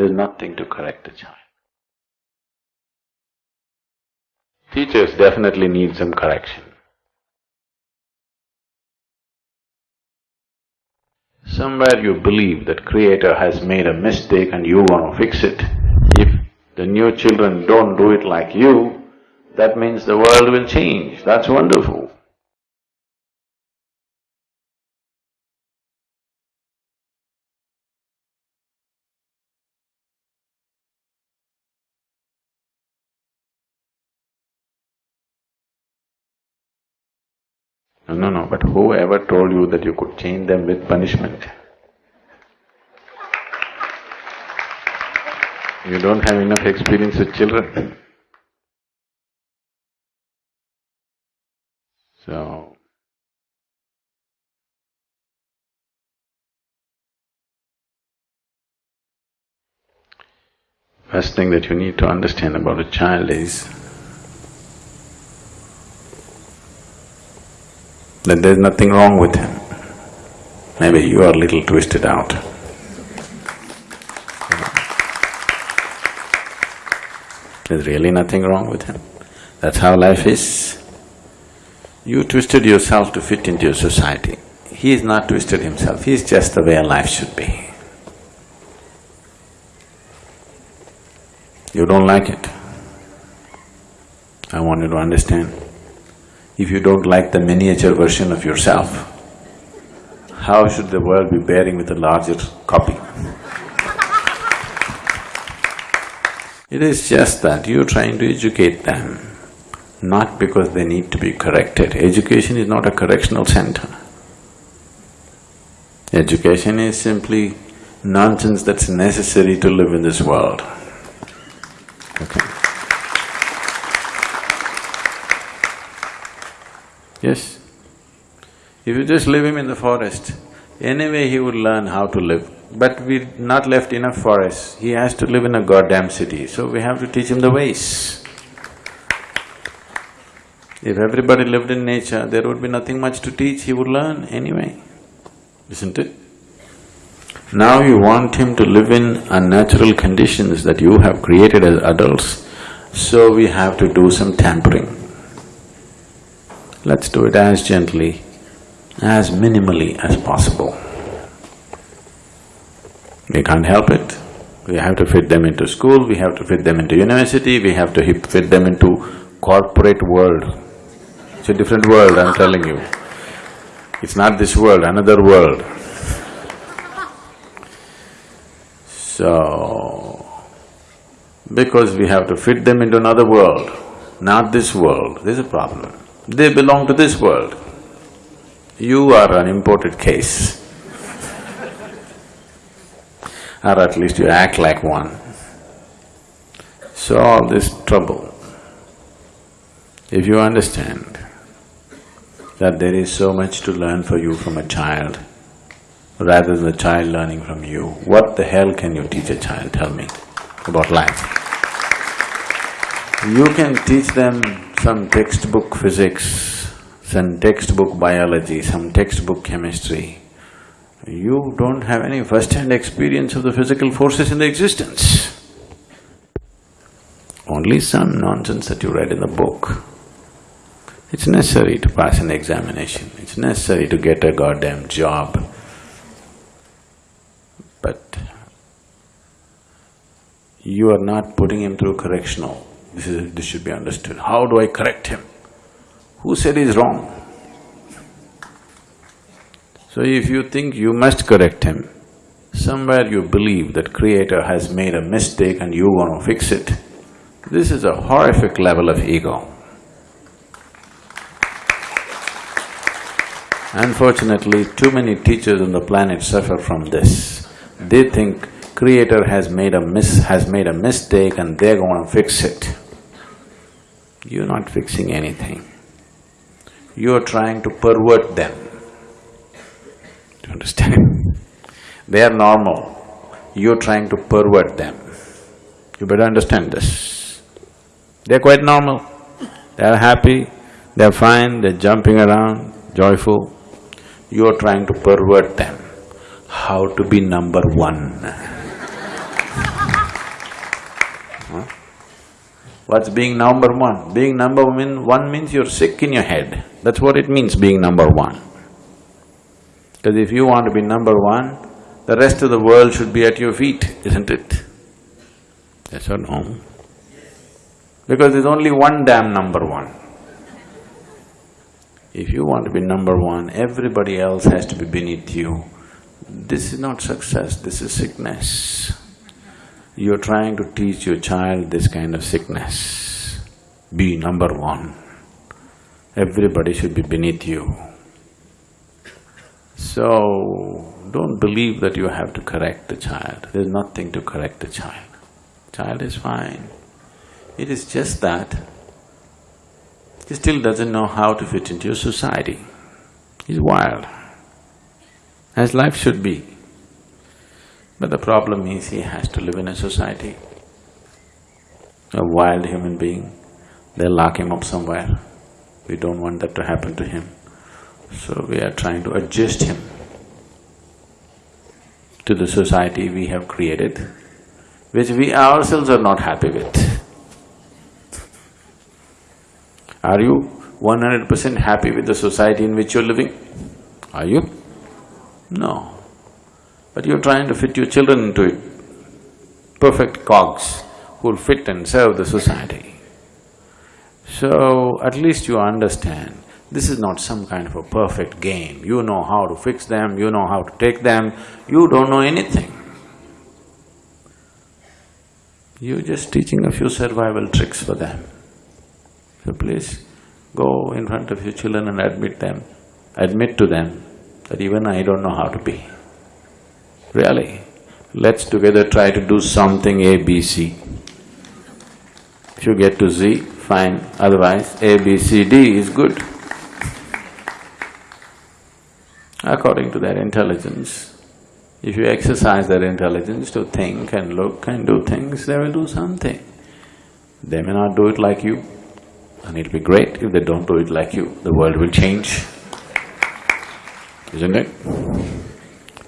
there's nothing to correct the child. Teachers definitely need some correction. Somewhere you believe that creator has made a mistake and you want to fix it. If the new children don't do it like you, that means the world will change, that's wonderful. No, no, but whoever told you that you could change them with punishment? You don't have enough experience with children. So, first thing that you need to understand about a child is that there's nothing wrong with him. Maybe you are a little twisted out. There's really nothing wrong with him. That's how life is. You twisted yourself to fit into your society. He is not twisted himself, he is just the way life should be. You don't like it. I want you to understand. If you don't like the miniature version of yourself, how should the world be bearing with a larger copy? It is just that you're trying to educate them, not because they need to be corrected. Education is not a correctional center. Education is simply nonsense that's necessary to live in this world. Yes. If you just leave him in the forest, anyway he would learn how to live. But we're not left enough forests, he has to live in a goddamn city, so we have to teach him the ways. If everybody lived in nature, there would be nothing much to teach, he would learn anyway, isn't it? Now you want him to live in unnatural conditions that you have created as adults, so we have to do some tampering. Let's do it as gently, as minimally as possible. We can't help it. We have to fit them into school, we have to fit them into university, we have to fit them into corporate world. It's a different world, I'm telling you. It's not this world, another world. So, because we have to fit them into another world, not this world, there's a problem. They belong to this world. You are an imported case. or at least you act like one. So all this trouble, if you understand that there is so much to learn for you from a child, rather than the child learning from you, what the hell can you teach a child, tell me, about life? You can teach them some textbook physics, some textbook biology, some textbook chemistry, you don't have any first-hand experience of the physical forces in the existence. Only some nonsense that you read in the book. It's necessary to pass an examination, it's necessary to get a goddamn job. But you are not putting him through correctional. This is… this should be understood. How do I correct him? Who said he's wrong? So if you think you must correct him, somewhere you believe that creator has made a mistake and you want to fix it, this is a horrific level of ego. Unfortunately, too many teachers on the planet suffer from this. They think creator has made a has made a mistake and they're going to fix it. You're not fixing anything. You're trying to pervert them. Do you understand? they are normal, you're trying to pervert them. You better understand this. They're quite normal, they're happy, they're fine, they're jumping around, joyful. You're trying to pervert them. How to be number one Huh? What's being number one? Being number one, one means you're sick in your head. That's what it means, being number one. Because if you want to be number one, the rest of the world should be at your feet, isn't it? Yes or no? Because there's only one damn number one. If you want to be number one, everybody else has to be beneath you. This is not success, this is sickness. You're trying to teach your child this kind of sickness. Be number one. Everybody should be beneath you. So, don't believe that you have to correct the child. There's nothing to correct the child. Child is fine. It is just that he still doesn't know how to fit into your society. He's wild, as life should be. But the problem is he has to live in a society. A wild human being, they'll lock him up somewhere. We don't want that to happen to him. So we are trying to adjust him to the society we have created, which we ourselves are not happy with. Are you one hundred percent happy with the society in which you're living? Are you? No. But you're trying to fit your children into it. Perfect cogs who'll fit and serve the society. So, at least you understand, this is not some kind of a perfect game. You know how to fix them, you know how to take them, you don't know anything. You're just teaching a few survival tricks for them. So please go in front of your children and admit them, admit to them that even I don't know how to be. Really, let's together try to do something A, B, C. If you get to Z, fine, otherwise A, B, C, D is good. According to their intelligence, if you exercise their intelligence to think and look and do things, they will do something. They may not do it like you, and it'll be great if they don't do it like you, the world will change, isn't it?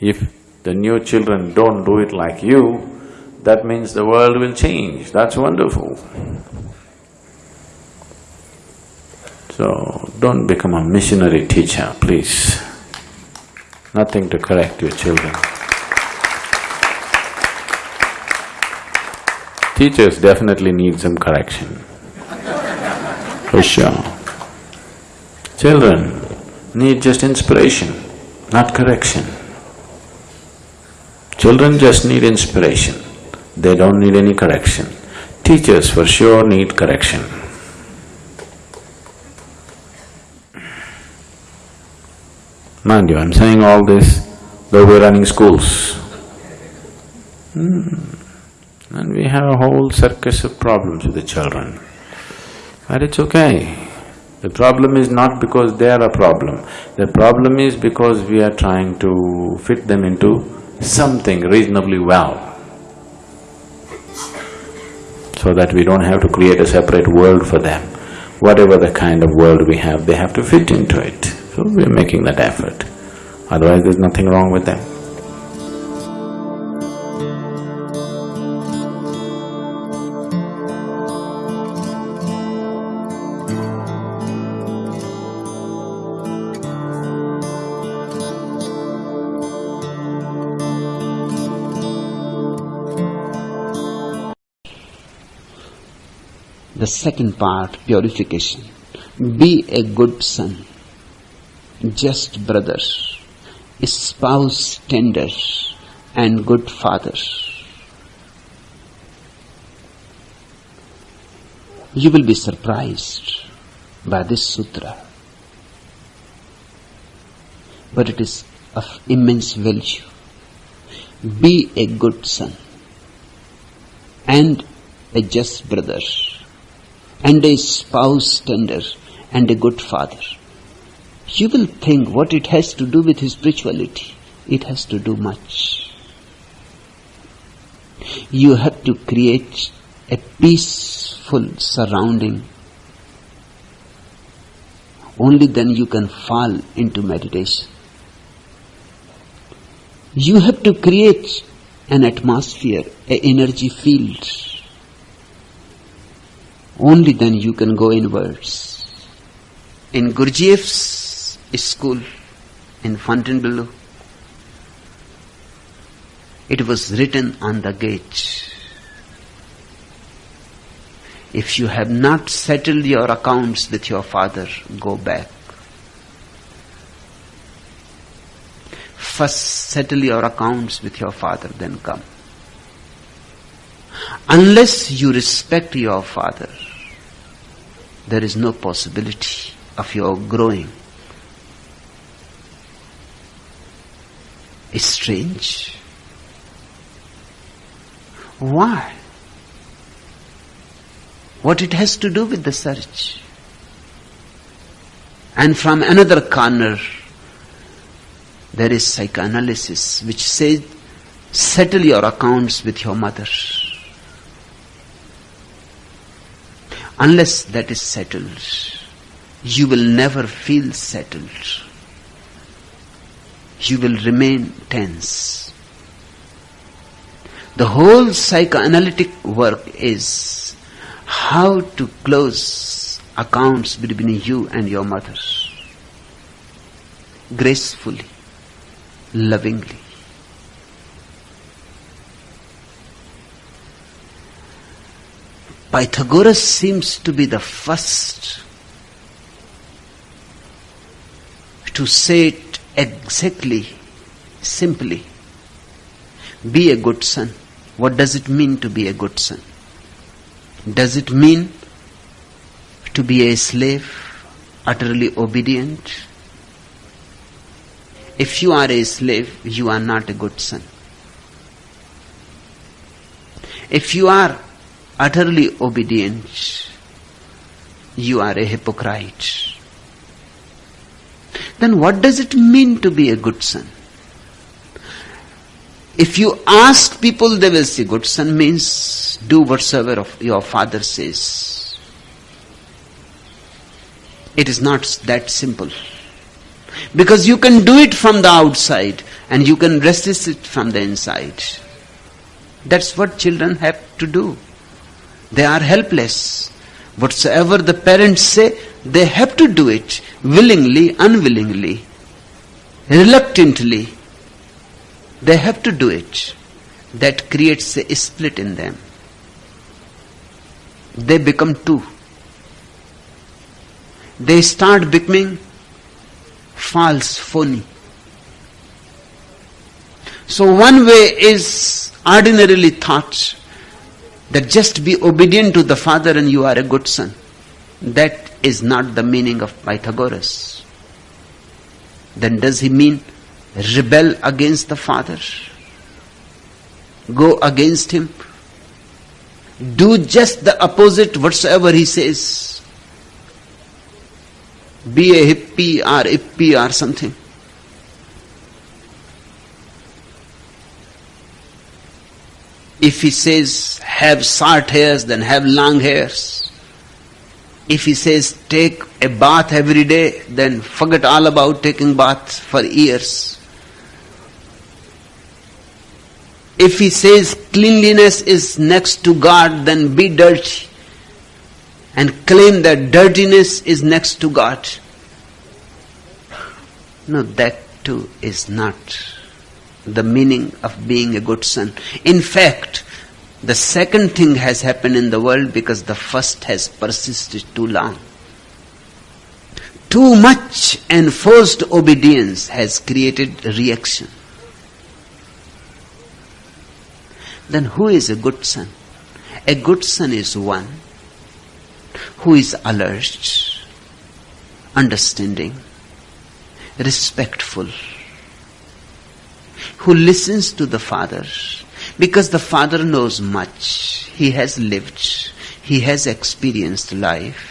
If the new children don't do it like you, that means the world will change, that's wonderful. So, don't become a missionary teacher, please. Nothing to correct your children. Teachers definitely need some correction for sure. Children need just inspiration, not correction. Children just need inspiration, they don't need any correction. Teachers for sure need correction. Mind you, I'm saying all this though we're running schools. Hmm. And we have a whole circus of problems with the children. But it's okay. The problem is not because they are a problem, the problem is because we are trying to fit them into something reasonably well so that we don't have to create a separate world for them. Whatever the kind of world we have, they have to fit into it. So we're making that effort. Otherwise there's nothing wrong with them. Second part, purification. Be a good son, just brother, spouse tender, and good father. You will be surprised by this sutra, but it is of immense value. Be a good son and a just brother and a spouse tender and a good father. You will think what it has to do with his spirituality. It has to do much. You have to create a peaceful surrounding. Only then you can fall into meditation. You have to create an atmosphere, an energy field Only then you can go inwards. In Gurdjieff's school in Fontainebleau, it was written on the gate. If you have not settled your accounts with your father, go back. First settle your accounts with your father, then come. Unless you respect your father, there is no possibility of your growing. It's strange. Why? What it has to do with the search? And from another corner, there is psychoanalysis which says, settle your accounts with your mother. Unless that is settled, you will never feel settled. You will remain tense. The whole psychoanalytic work is how to close accounts between you and your mother gracefully, lovingly. Pythagoras seems to be the first to say it exactly, simply. Be a good son. What does it mean to be a good son? Does it mean to be a slave, utterly obedient? If you are a slave, you are not a good son. If you are utterly obedient, you are a hypocrite. Then what does it mean to be a good son? If you ask people, they will say, good son means do whatsoever of your father says. It is not that simple. Because you can do it from the outside and you can resist it from the inside. That's what children have to do. They are helpless. Whatsoever the parents say, they have to do it willingly, unwillingly, reluctantly. They have to do it. That creates a split in them. They become two. They start becoming false, phony. So one way is ordinarily thought that just be obedient to the father and you are a good son. That is not the meaning of Pythagoras. Then does he mean rebel against the father? Go against him? Do just the opposite whatsoever he says? Be a hippie or hippie or something. If he says have short hairs, then have long hairs. If he says take a bath every day, then forget all about taking baths for years. If he says cleanliness is next to God, then be dirty and claim that dirtiness is next to God. No, that too is not the meaning of being a good son. In fact, the second thing has happened in the world because the first has persisted too long. Too much enforced obedience has created reaction. Then who is a good son? A good son is one who is alert, understanding, respectful, who listens to the Father because the Father knows much. He has lived, he has experienced life.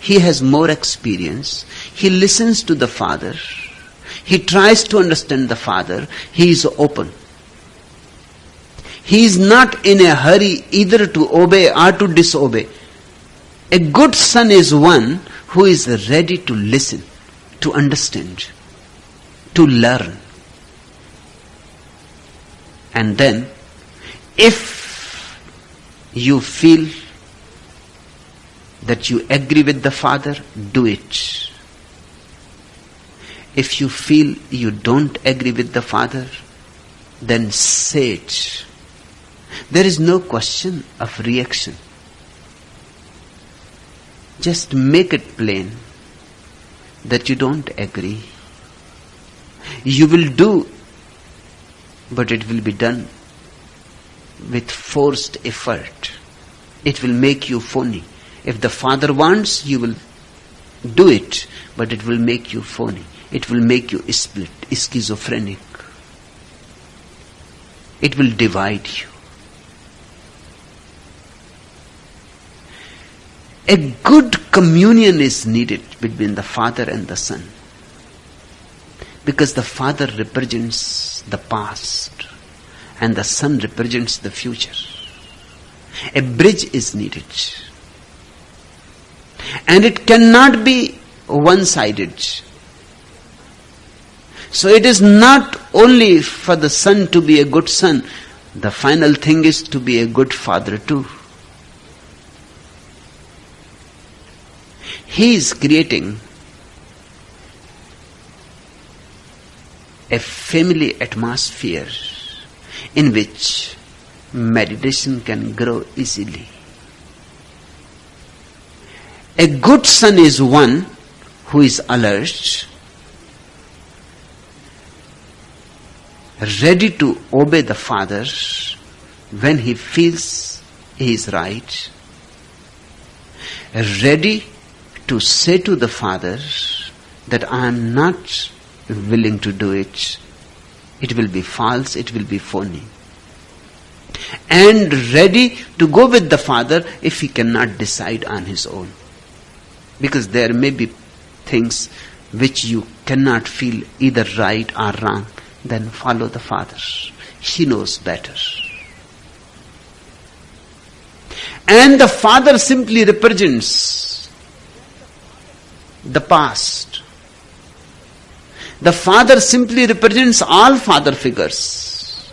He has more experience. He listens to the Father. He tries to understand the Father. He is open. He is not in a hurry either to obey or to disobey. A good son is one who is ready to listen, to understand, to learn. And then, if you feel that you agree with the Father, do it. If you feel you don't agree with the Father, then say it. There is no question of reaction. Just make it plain that you don't agree. You will do, but it will be done with forced effort. It will make you phony. If the Father wants, you will do it, but it will make you phony. It will make you split, schizophrenic. It will divide you. A good communion is needed between the Father and the Son. Because the Father represents the past and the Son represents the future. A bridge is needed. And it cannot be one sided. So it is not only for the son to be a good son, the final thing is to be a good father too. He is creating a family atmosphere in which meditation can grow easily. A good son is one who is alert, ready to obey the father when he feels he is right, ready to say to the father that I am not willing to do it. It will be false, it will be phony. And ready to go with the father if he cannot decide on his own. Because there may be things which you cannot feel either right or wrong, then follow the Father. He knows better. And the Father simply represents the past. The Father simply represents all father figures.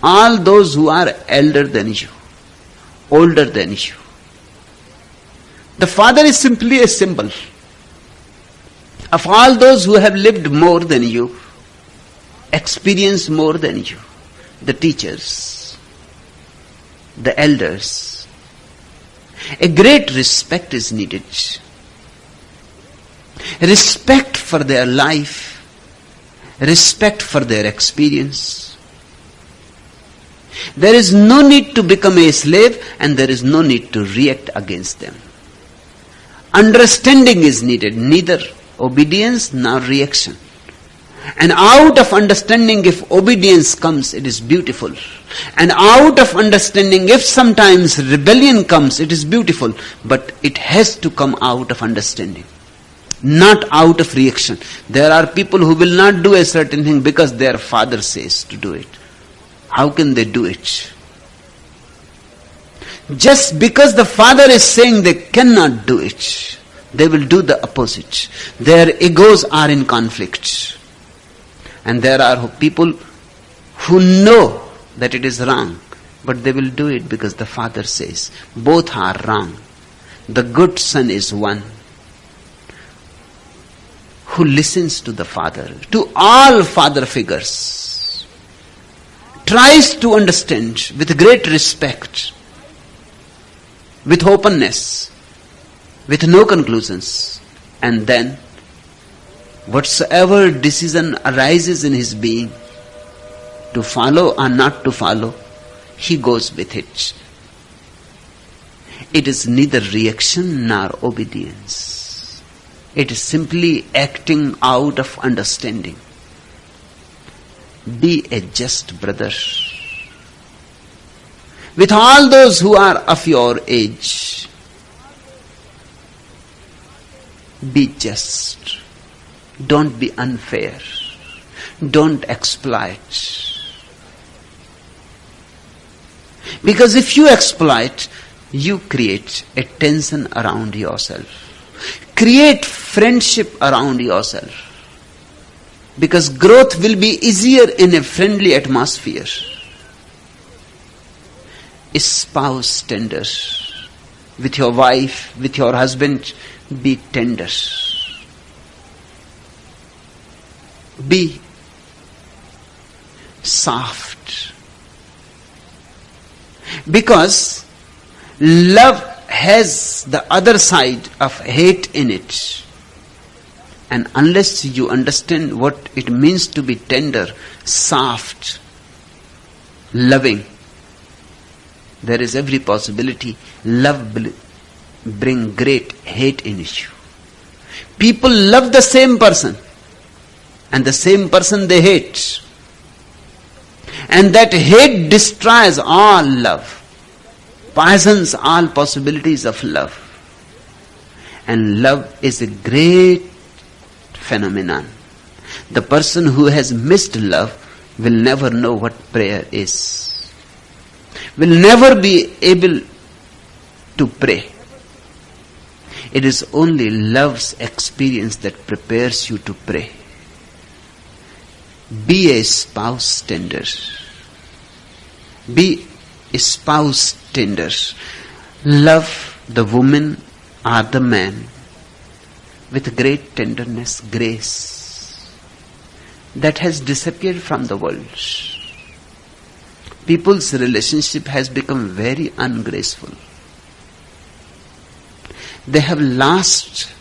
All those who are elder than you, older than you. The Father is simply a symbol of all those who have lived more than you, experienced more than you, the teachers, the elders. A great respect is needed. Respect for their life, respect for their experience. There is no need to become a slave and there is no need to react against them. Understanding is needed, neither obedience nor reaction. And out of understanding, if obedience comes, it is beautiful. And out of understanding, if sometimes rebellion comes, it is beautiful. But it has to come out of understanding, not out of reaction. There are people who will not do a certain thing because their father says to do it. How can they do it? Just because the father is saying they cannot do it, they will do the opposite. Their egos are in conflict. And there are people who know that it is wrong, but they will do it because the father says. Both are wrong. The good son is one who listens to the father, to all father figures, tries to understand with great respect with openness, with no conclusions, and then whatsoever decision arises in his being, to follow or not to follow, he goes with it. It is neither reaction nor obedience. It is simply acting out of understanding. Be a just brother with all those who are of your age. Be just. Don't be unfair. Don't exploit. Because if you exploit, you create a tension around yourself. Create friendship around yourself. Because growth will be easier in a friendly atmosphere spouse tender, with your wife, with your husband, be tender. Be soft. Because love has the other side of hate in it. And unless you understand what it means to be tender, soft, loving, there is every possibility love bring great hate in you. People love the same person and the same person they hate. And that hate destroys all love, poisons all possibilities of love. And love is a great phenomenon. The person who has missed love will never know what prayer is, will never be able to pray. It is only love's experience that prepares you to pray. Be a spouse tender. Be spouse tender. Love the woman or the man with great tenderness, grace that has disappeared from the world. People's relationship has become very ungraceful. They have lost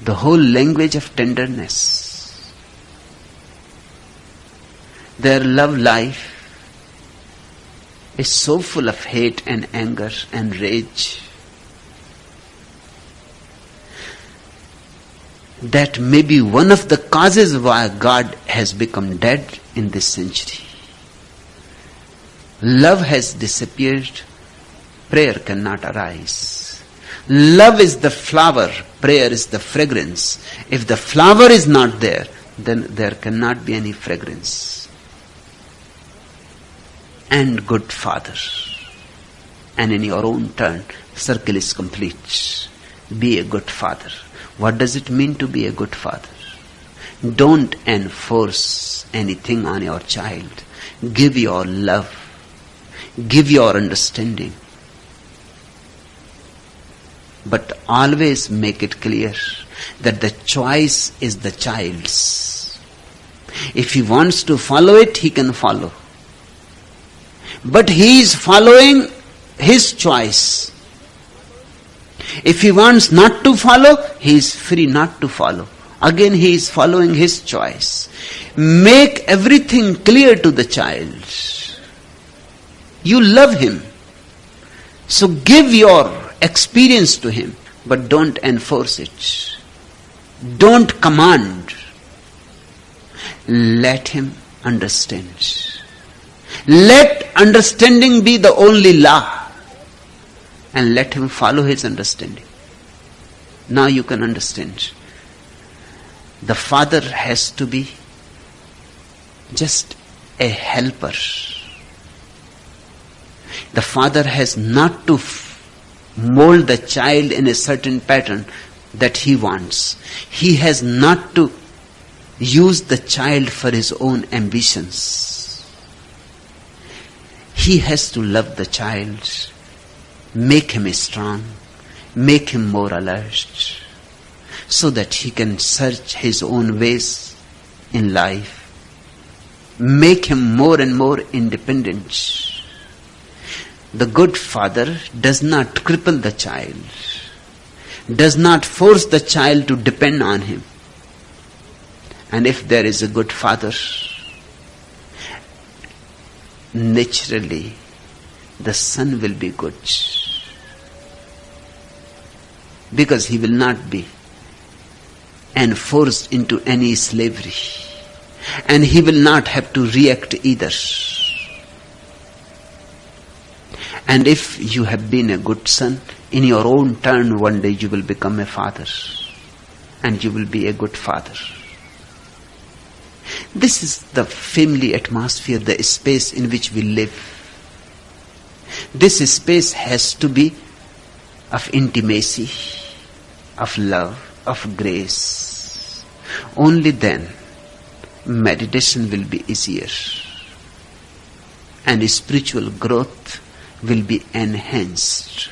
the whole language of tenderness their love life is so full of hate and anger and rage that may be one of the causes why God has become dead in this century. Love has disappeared, prayer cannot arise. Love is the flower, prayer is the fragrance. If the flower is not there, then there cannot be any fragrance and good father. And in your own turn, circle is complete. Be a good father. What does it mean to be a good father? Don't enforce anything on your child. Give your love. Give your understanding. But always make it clear that the choice is the child's. If he wants to follow it, he can follow. But he is following his choice. If he wants not to follow, he is free not to follow. Again, he is following his choice. Make everything clear to the child. You love him. So give your experience to him, but don't enforce it. Don't command. Let him understand. Let understanding be the only law and let him follow his understanding. Now you can understand. The father has to be just a helper. The father has not to mold the child in a certain pattern that he wants. He has not to use the child for his own ambitions he has to love the child, make him strong, make him more alert, so that he can search his own ways in life, make him more and more independent. The good father does not cripple the child, does not force the child to depend on him. And if there is a good father, naturally the son will be good. Because he will not be enforced into any slavery. And he will not have to react either. And if you have been a good son, in your own turn one day you will become a father. And you will be a good father. This is the family atmosphere, the space in which we live. This space has to be of intimacy, of love, of grace. Only then meditation will be easier and spiritual growth will be enhanced.